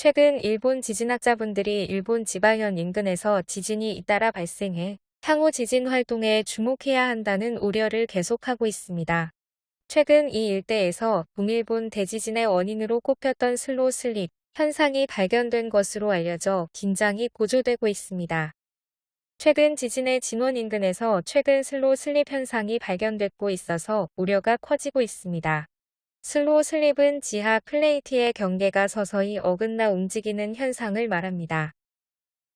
최근 일본 지진학자분들이 일본 지바현 인근에서 지진이 잇따라 발생해 향후 지진 활동에 주목해야 한다는 우려를 계속하고 있습니다. 최근 이 일대에서 동일본 대지진의 원인으로 꼽혔던 slow slip 현상이 발견된 것으로 알려져 긴장이 고조되고 있습니다. 최근 지진의 진원 인근에서 최근 slow slip 현상이 발견되고 있어서 우려가 커지고 있습니다. 슬로 슬립은 지하 플레이트의 경계가 서서히 어긋나 움직이는 현상을 말합니다.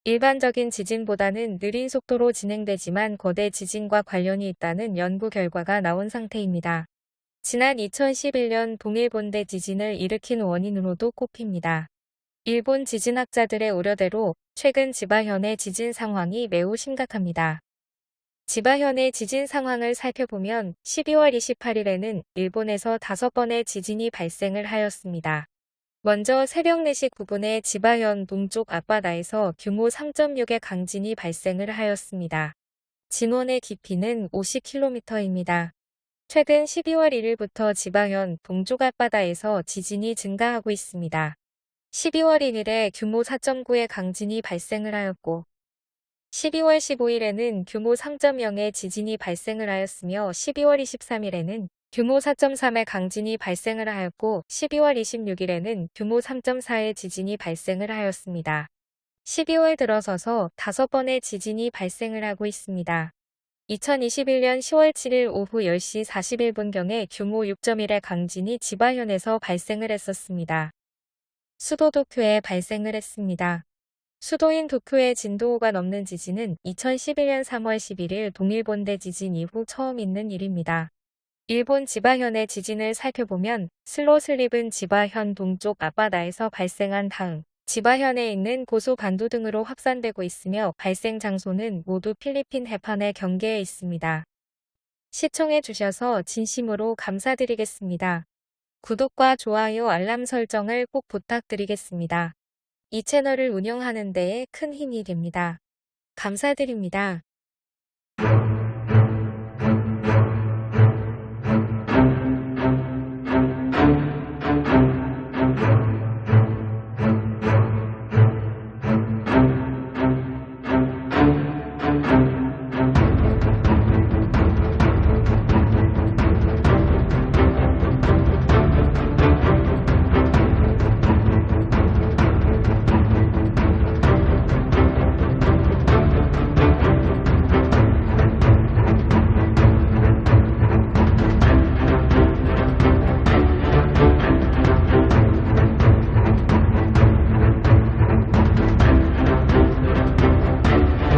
일반적인 지진보다는 느린 속도로 진행되지만 거대 지진과 관련이 있다는 연구 결과가 나온 상태입니다. 지난 2011년 동일본대 지진을 일으킨 원인으로도 꼽힙니다. 일본 지진학자들의 우려대로 최근 지바현의 지진 상황이 매우 심각합니다. 지바현의 지진 상황을 살펴보면 12월 28일에는 일본에서 다섯 번의 지진이 발생을 하였습니다. 먼저 새벽 4시 9분에 지바현 동쪽 앞바다에서 규모 3.6의 강진이 발생을 하였습니다. 진원의 깊이는 50km입니다. 최근 12월 1일부터 지바현 동쪽 앞바다에서 지진이 증가하고 있습니다. 12월 1일에 규모 4.9의 강진이 발생을 하였고 12월 15일에는 규모 3.0의 지진이 발생을 하였으며 12월 23일에는 규모 4.3의 강진이 발생을 하였고 12월 26일에는 규모 3.4의 지진이 발생을 하였습니다. 12월 들어서서 5번의 지진이 발생을 하고 있습니다. 2021년 10월 7일 오후 10시 41분경에 규모 6.1의 강진이 지바현에서 발생을 했었습니다. 수도 도쿄에 발생을 했습니다. 수도인 도쿄의 진도 5가 넘는 지진은 2011년 3월 11일 동일본대 지진 이후 처음 있는 일입니다. 일본 지바현의 지진을 살펴보면 슬로슬립은 지바현 동쪽 앞바다에서 발생한 다음 지바현에 있는 고소 반도 등으로 확산되고 있으며 발생 장소는 모두 필리핀 해판의 경계에 있습니다. 시청해 주셔서 진심으로 감사드리겠습니다. 구독과 좋아요 알람 설정을 꼭 부탁드리겠습니다. 이 채널을 운영하는 데에 큰 힘이 됩니다. 감사드립니다.